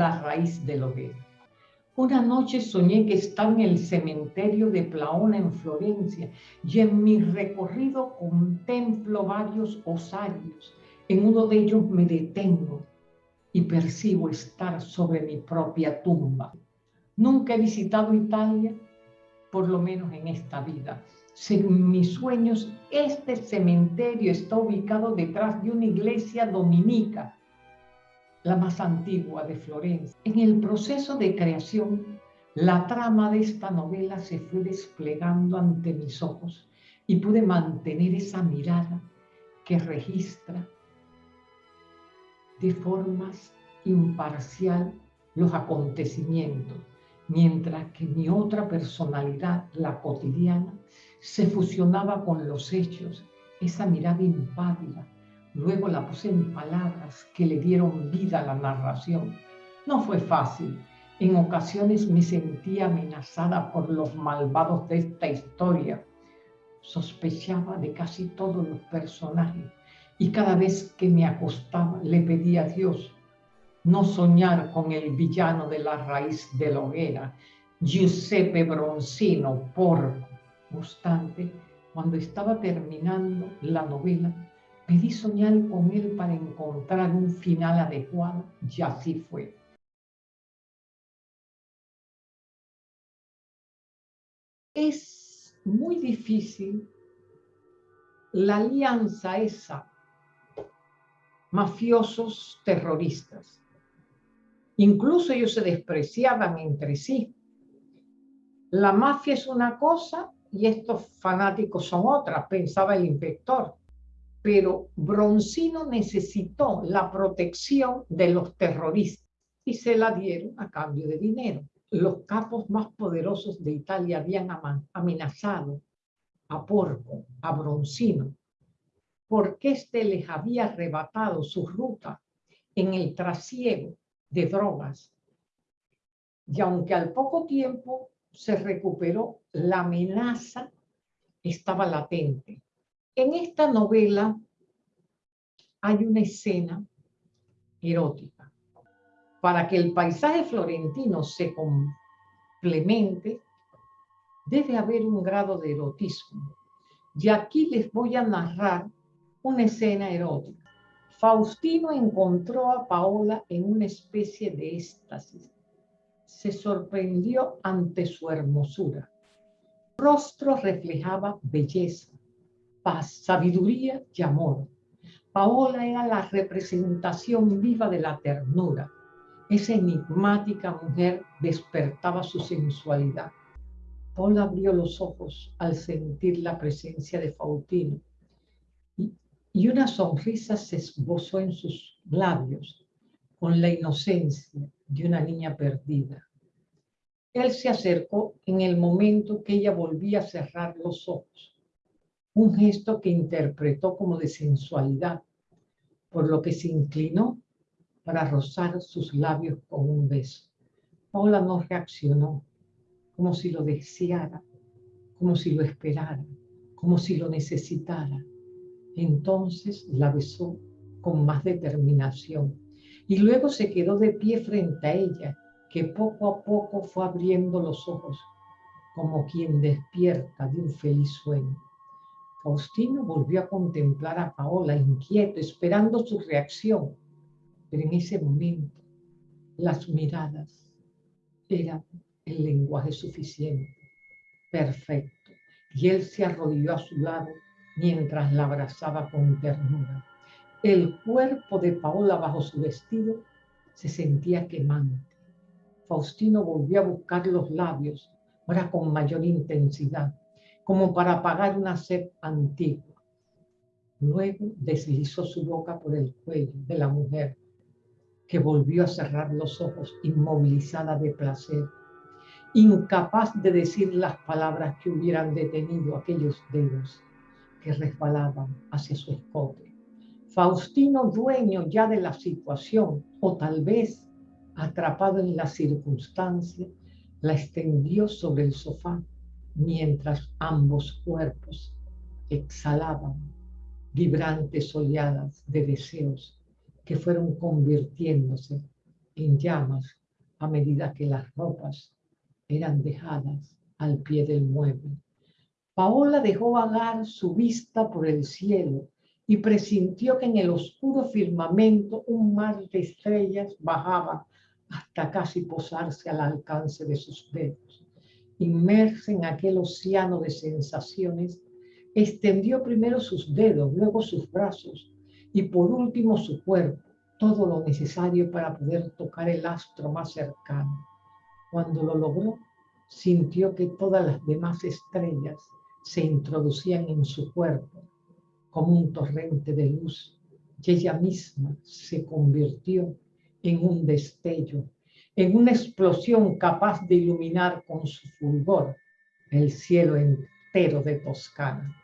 la raíz del hoguera. Una noche soñé que estaba en el cementerio de Plaona en Florencia y en mi recorrido contemplo varios osarios. En uno de ellos me detengo y percibo estar sobre mi propia tumba. Nunca he visitado Italia, por lo menos en esta vida. Según mis sueños, este cementerio está ubicado detrás de una iglesia dominica, la más antigua de Florencia. En el proceso de creación, la trama de esta novela se fue desplegando ante mis ojos y pude mantener esa mirada que registra de formas imparcial los acontecimientos, mientras que mi otra personalidad, la cotidiana, se fusionaba con los hechos, esa mirada impávida. Luego la puse en palabras que le dieron vida a la narración. No fue fácil. En ocasiones me sentía amenazada por los malvados de esta historia. Sospechaba de casi todos los personajes y cada vez que me acostaba le pedía a Dios no soñar con el villano de la raíz de la hoguera, Giuseppe Bronzino, porco. No obstante, cuando estaba terminando la novela, pedí soñar con él para encontrar un final adecuado y así fue. Es muy difícil la alianza esa mafiosos terroristas. Incluso ellos se despreciaban entre sí. La mafia es una cosa y estos fanáticos son otra, pensaba el inspector. Pero Broncino necesitó la protección de los terroristas y se la dieron a cambio de dinero. Los capos más poderosos de Italia habían amenazado a Porco, a Broncino, porque éste les había arrebatado su ruta en el trasiego de drogas. Y aunque al poco tiempo se recuperó, la amenaza estaba latente. En esta novela hay una escena erótica. Para que el paisaje florentino se complemente, debe haber un grado de erotismo. Y aquí les voy a narrar una escena erótica. Faustino encontró a Paola en una especie de éxtasis. Se sorprendió ante su hermosura. rostro reflejaba belleza, paz, sabiduría y amor. Paola era la representación viva de la ternura. Esa enigmática mujer despertaba su sensualidad. Paola abrió los ojos al sentir la presencia de Faustino y una sonrisa se esbozó en sus labios con la inocencia de una niña perdida. Él se acercó en el momento que ella volvía a cerrar los ojos, un gesto que interpretó como de sensualidad, por lo que se inclinó para rozar sus labios con un beso. Paula no reaccionó, como si lo deseara, como si lo esperara, como si lo necesitara. Entonces la besó con más determinación y luego se quedó de pie frente a ella, que poco a poco fue abriendo los ojos como quien despierta de un feliz sueño. Faustino volvió a contemplar a Paola inquieto, esperando su reacción, pero en ese momento las miradas eran el lenguaje suficiente, perfecto, y él se arrodilló a su lado mientras la abrazaba con ternura. El cuerpo de Paola bajo su vestido se sentía quemante. Faustino volvió a buscar los labios, ahora con mayor intensidad, como para apagar una sed antigua. Luego deslizó su boca por el cuello de la mujer, que volvió a cerrar los ojos inmovilizada de placer, incapaz de decir las palabras que hubieran detenido aquellos dedos que resbalaban hacia su escote. Faustino, dueño ya de la situación, o tal vez atrapado en la circunstancia, la extendió sobre el sofá mientras ambos cuerpos exhalaban vibrantes oleadas de deseos que fueron convirtiéndose en llamas a medida que las ropas eran dejadas al pie del mueble. Paola dejó vagar su vista por el cielo y presintió que en el oscuro firmamento un mar de estrellas bajaba hasta casi posarse al alcance de sus dedos. Inmersa en aquel océano de sensaciones, extendió primero sus dedos, luego sus brazos y por último su cuerpo, todo lo necesario para poder tocar el astro más cercano. Cuando lo logró, sintió que todas las demás estrellas se introducían en su cuerpo como un torrente de luz y ella misma se convirtió en un destello, en una explosión capaz de iluminar con su fulgor el cielo entero de Toscana.